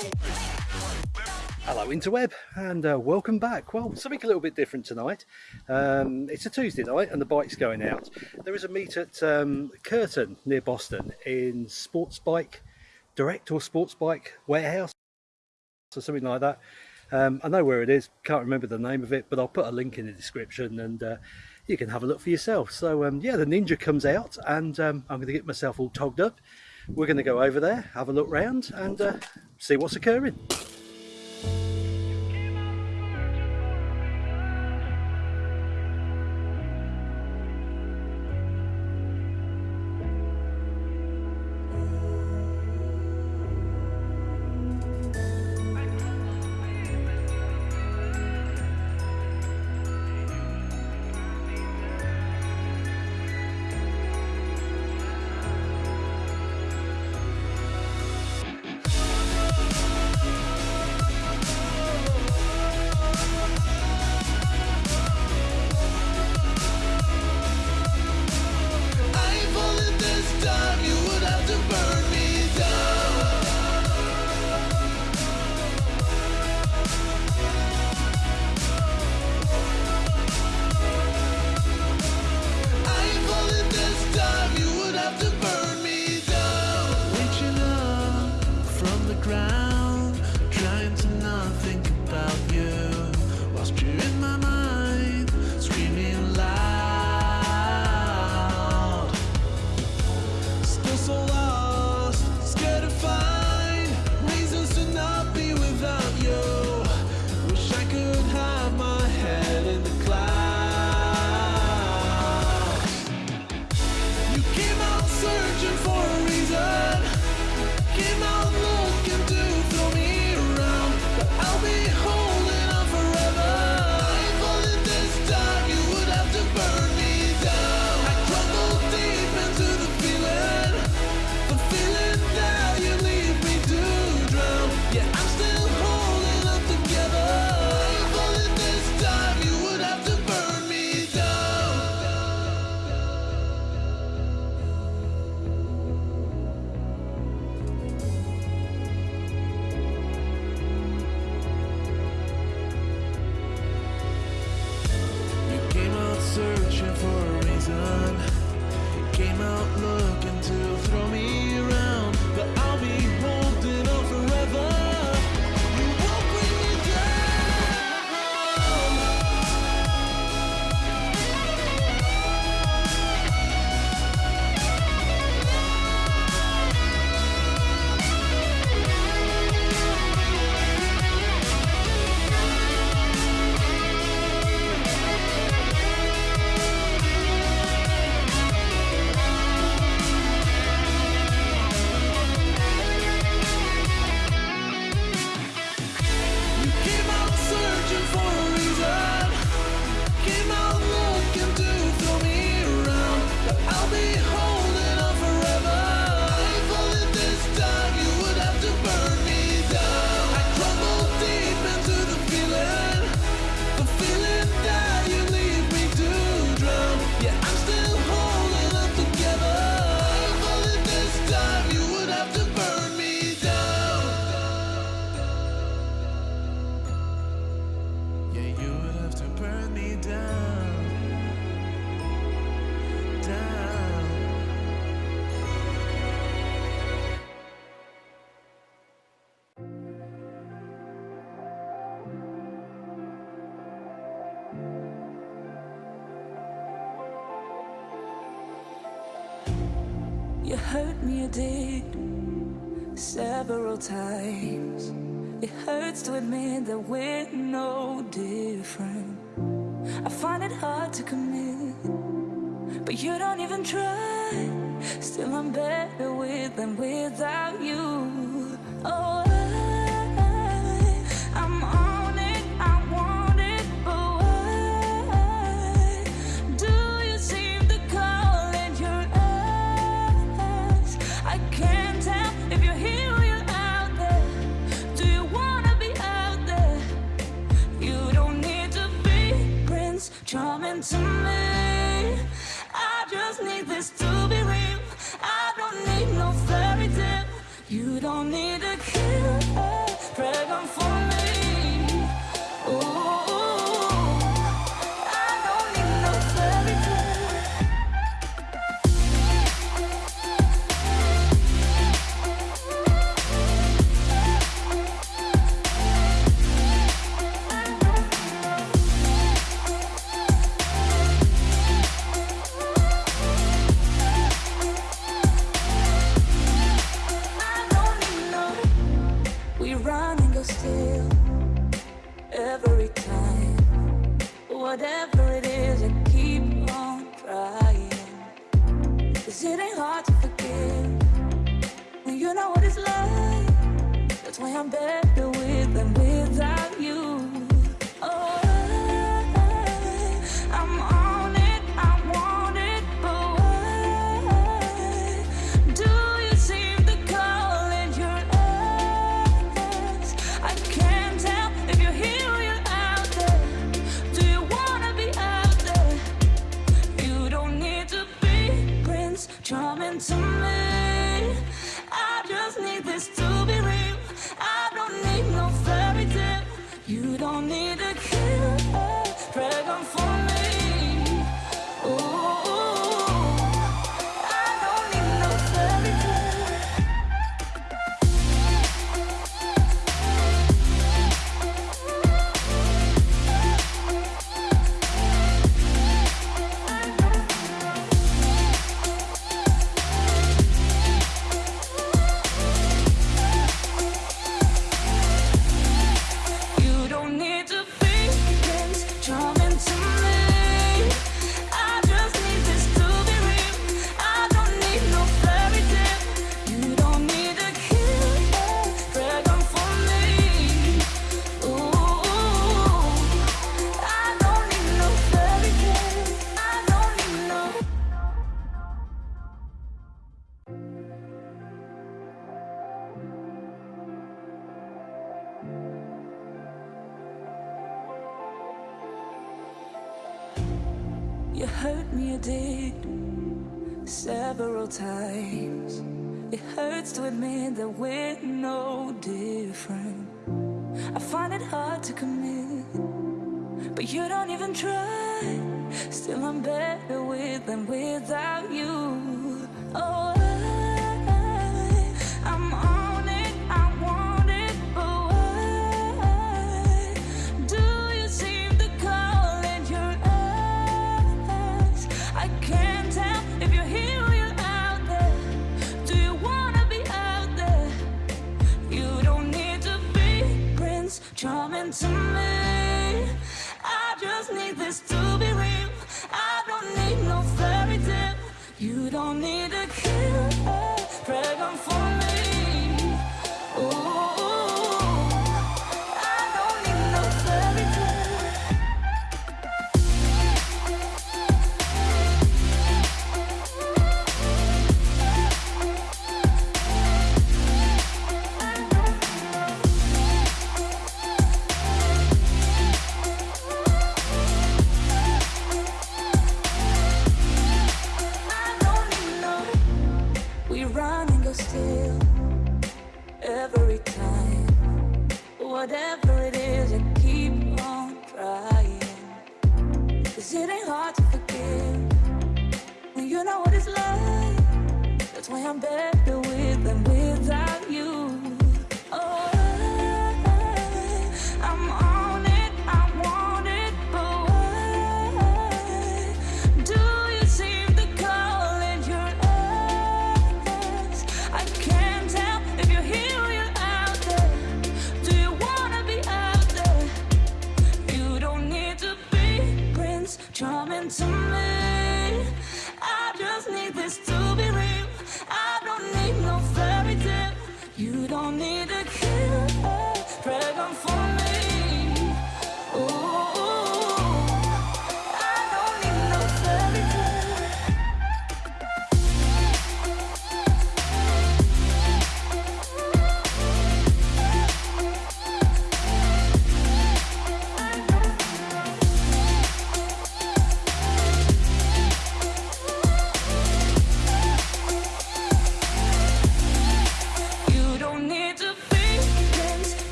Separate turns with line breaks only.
Hello interweb and uh, welcome back. Well something a little bit different tonight. Um, it's a Tuesday night and the bike's going out. There is a meet at um, Kirton near Boston in Sports Bike Direct or Sports Bike Warehouse or something like that. Um, I know where it is, can't remember the name of it, but I'll put a link in the description and uh, you can have a look for yourself. So um, yeah, the Ninja comes out and um, I'm going to get myself all togged up we're going to go over there, have a look round and uh, see what's occurring.
you
know hurt me, it did Several times. It hurts to admit that we're no different. I find it hard to commit But you don't even try. Still I'm better with than without you. Oh. every time. Whatever it is, I keep on trying. Cause it ain't hard to forgive When you know what it's like. That's why I'm better with and without you. You hurt me, you did Several times. It hurts to admit that we're no different. I find it hard to commit But you don't even try. Still I'm better with than without you. Oh to me. I just need this to be real. I don't need no fairy tale. You don't need a cure Pray for me.